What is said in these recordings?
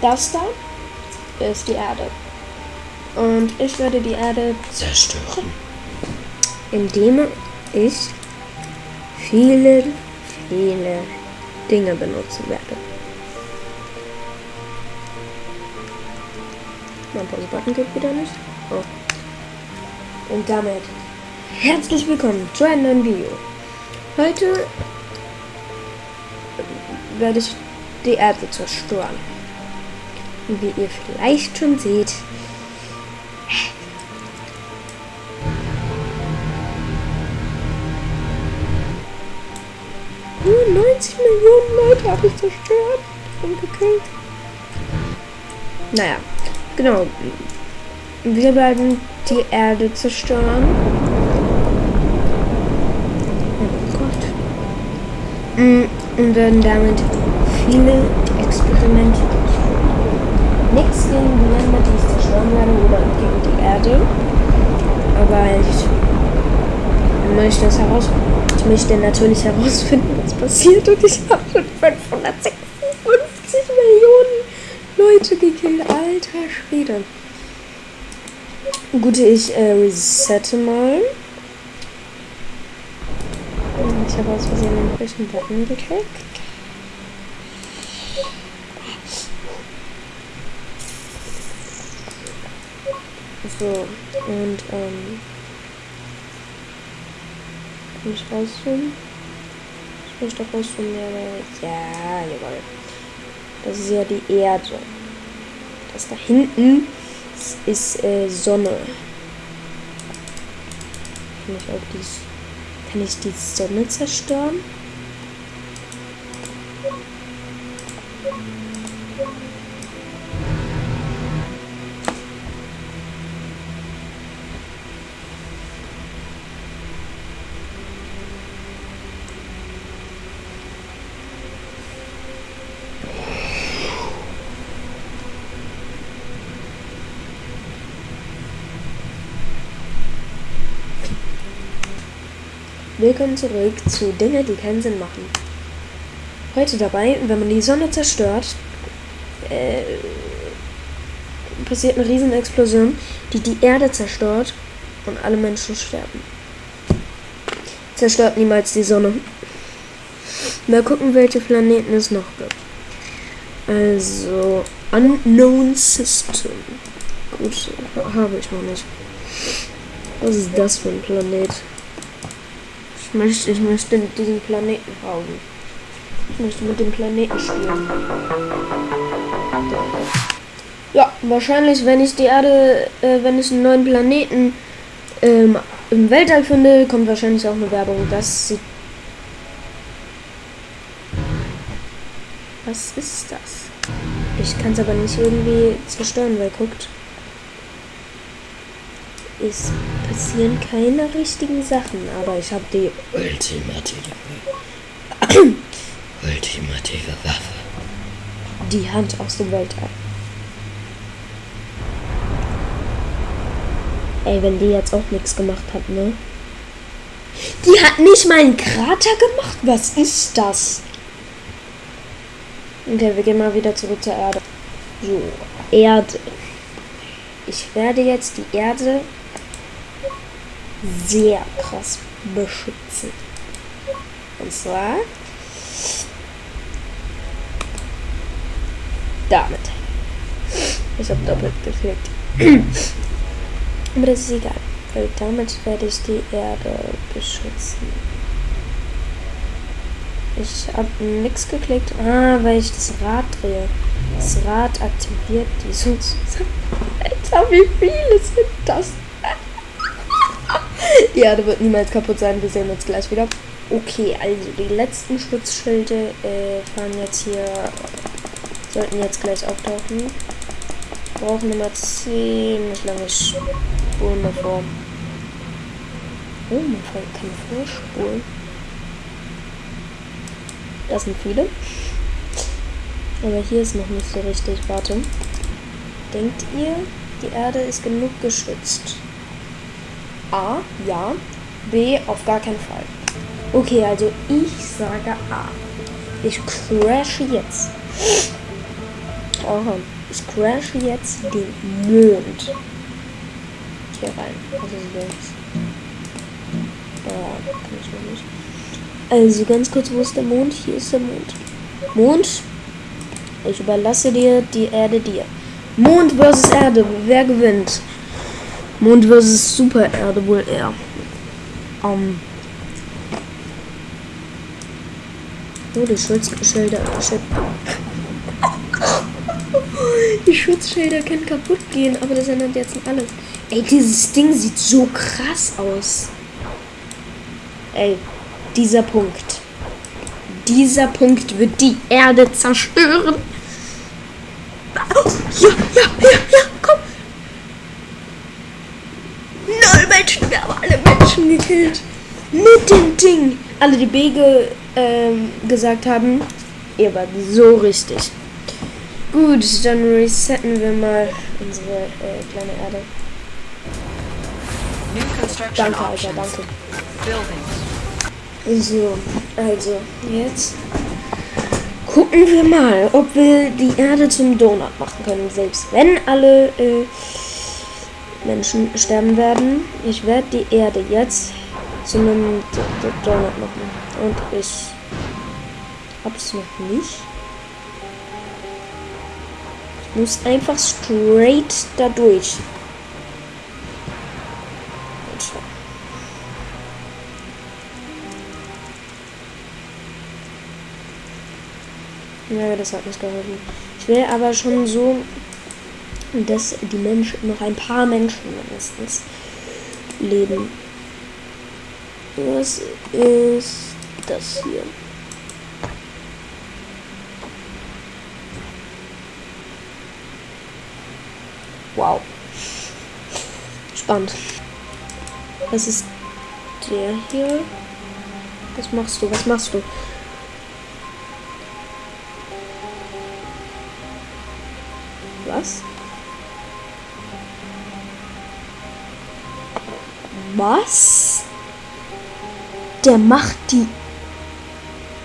Das da ist die Erde. Und ich werde die Erde Zerstören. indem ich viele, viele Dinge benutzen werde. Mein Pause-Button geht wieder nicht. Oh. Und damit herzlich willkommen zu einem neuen Video. Heute werde ich die Erde zerstören. Und wie ihr vielleicht schon seht, nur 90 Millionen Leute habe ich zerstört und gekillt. Naja, genau. Wir werden die Erde zerstören. Oh. Mm, Und werden damit viele Experimente. Nichts gegen die Länder, die ich zerstören werde, oder gegen die Erde. Aber ich möchte es heraus. Ich möchte natürlich herausfinden, was passiert. Und ich habe schon 556 Millionen Leute gekillt. Alter Schwede. Gut, ich äh, resette mal. Ich habe aus Versehen den falschen Button geklickt. So, und ähm. Kann ich rauszoomen? Ich muss doch rauszoomen, ja, ja, jawohl. Das ist ja die Erde. Das da hinten ist, ist äh, Sonne. Kann ich auch die, kann ich die Sonne zerstören? Willkommen zurück zu Dinge, die keinen Sinn machen. Heute dabei, wenn man die Sonne zerstört, äh, passiert eine Riesenexplosion, die die Erde zerstört und alle Menschen sterben. Zerstört niemals die Sonne. Mal gucken, welche Planeten es noch gibt. Also, Unknown System. Gut, habe ich noch nicht. Was ist das für ein Planet? Ich möchte, ich möchte diesen Planeten haben. Ich möchte mit dem Planeten spielen. Ja, wahrscheinlich, wenn ich die Erde, äh, wenn ich einen neuen Planeten ähm, im Weltall finde, kommt wahrscheinlich auch eine Werbung. Das sieht. Was ist das? Ich kann es aber nicht irgendwie zerstören, weil guckt. Es passieren keine richtigen Sachen, aber ich habe die Ultimative. Ultimative Waffe. die Hand aus dem Weltall. Ey, wenn die jetzt auch nichts gemacht hat, ne? Die hat nicht mal einen Krater gemacht? Was ist das? Okay, wir gehen mal wieder zurück zur Erde. So, Erde. Ich werde jetzt die Erde sehr krass beschützen. Und zwar damit. Ich habe doppelt geklickt. Aber das ist egal. Weil damit werde ich die Erde beschützen. Ich habe nichts geklickt. Ah, weil ich das Rad drehe. Das Rad aktiviert die sozusagen. Alter, wie viele sind das? Die Erde wird niemals kaputt sein. Wir sehen uns gleich wieder. Okay, also die letzten Schutzschilde äh, fahren jetzt hier sollten jetzt gleich auftauchen. Brauchen immer ziemlich lange Spuren davor. Oh, man kann vorspulen. Das sind viele. Aber hier ist noch nicht so richtig. Warte. Denkt ihr, die Erde ist genug geschützt? A, ja. B, auf gar keinen Fall. Okay, also ich sage A. Ich crashe jetzt Aha. Ich crashe jetzt den Mond. Hier rein. Nicht. Also ganz kurz, wo ist der Mond? Hier ist der Mond. Mond, ich überlasse dir die Erde dir. Mond versus Erde, wer gewinnt? Mond versus Super Erde wohl eher. Um. Oh, die Schutzschilder. Schild die Schutzschilder können kaputt gehen, aber das ändert jetzt alles. Ey, dieses Ding sieht so krass aus. Ey, dieser Punkt. Dieser Punkt wird die Erde zerstören. Ja, ja, ja, ja, komm. Menschen, wir haben alle Menschen gekillt. Mit dem Ding. Alle, die Bege ähm, gesagt haben, ihr wart so richtig. Gut, dann resetten wir mal unsere äh, kleine Erde. Danke, Alter, danke. So, also, jetzt gucken wir mal, ob wir die Erde zum Donut machen können. Selbst wenn alle äh, Menschen sterben werden. Ich werde die Erde jetzt zu einem Donut machen. Und ich hab's noch nicht. Ich muss einfach straight da durch. Ja, das hat nicht geholfen. Ich will aber schon so, dass die Menschen, noch ein paar Menschen mindestens leben. Was ist das hier? Wow. Spannend. Was ist der hier? Was machst du? Was machst du? Was? Der macht die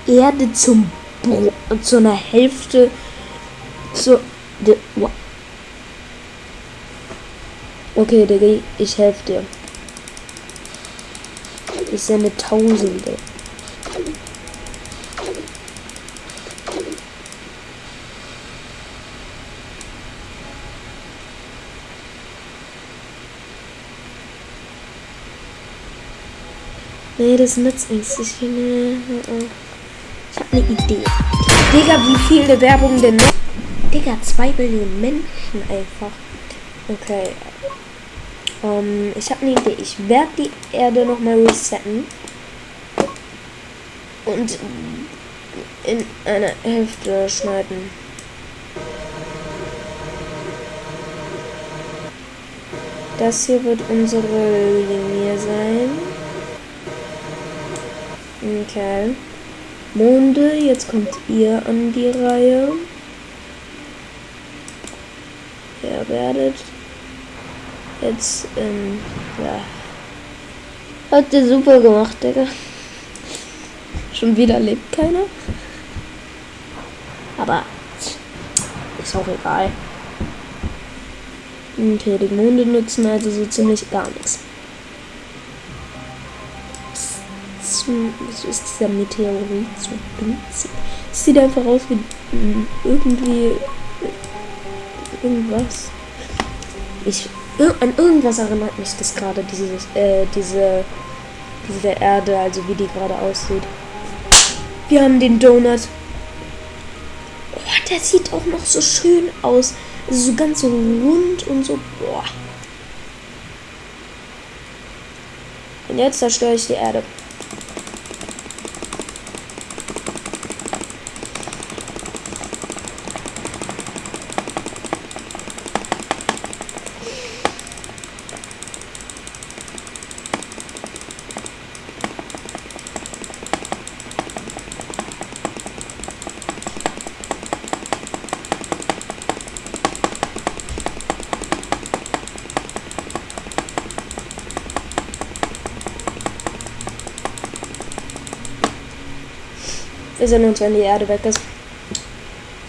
Erde zum Bro zu einer Hälfte zu de, Okay, Digga, ich helfe dir. Ich sende Tausende. Nee, das nützt nichts. Ich, nee, ich hab eine Idee. Digga, wie viele Werbung denn noch? Digga, zwei Billionen Menschen einfach. Okay. Um, ähm, ich habe eine Idee. Ich werde die Erde nochmal resetten. Und in eine Hälfte schneiden. Das hier wird unsere Linie sein. Okay. Monde, jetzt kommt ihr an die Reihe. Ihr werdet jetzt, ähm, ja. Hat ihr super gemacht, Digga. Schon wieder lebt keiner. Aber ist auch egal. Okay, die Monde nutzen also so ziemlich gar nichts. Zum. Was ist dieser Meteorit so winzig? Sieht einfach aus wie irgendwie. Irgendwas. Ich. An irgendwas erinnert mich das gerade, dieses, äh, diese. Diese Erde, also wie die gerade aussieht. Wir haben den Donut. Oh, der sieht auch noch so schön aus. Also so ganz so rund und so. Boah. Und jetzt zerstöre ich die Erde. Wir sehen uns, wenn die Erde weg ist.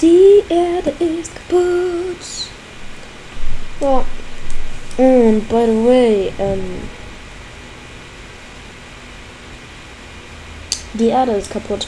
Die Erde ist kaputt. Ja. Und by the way, ähm, die Erde ist kaputt.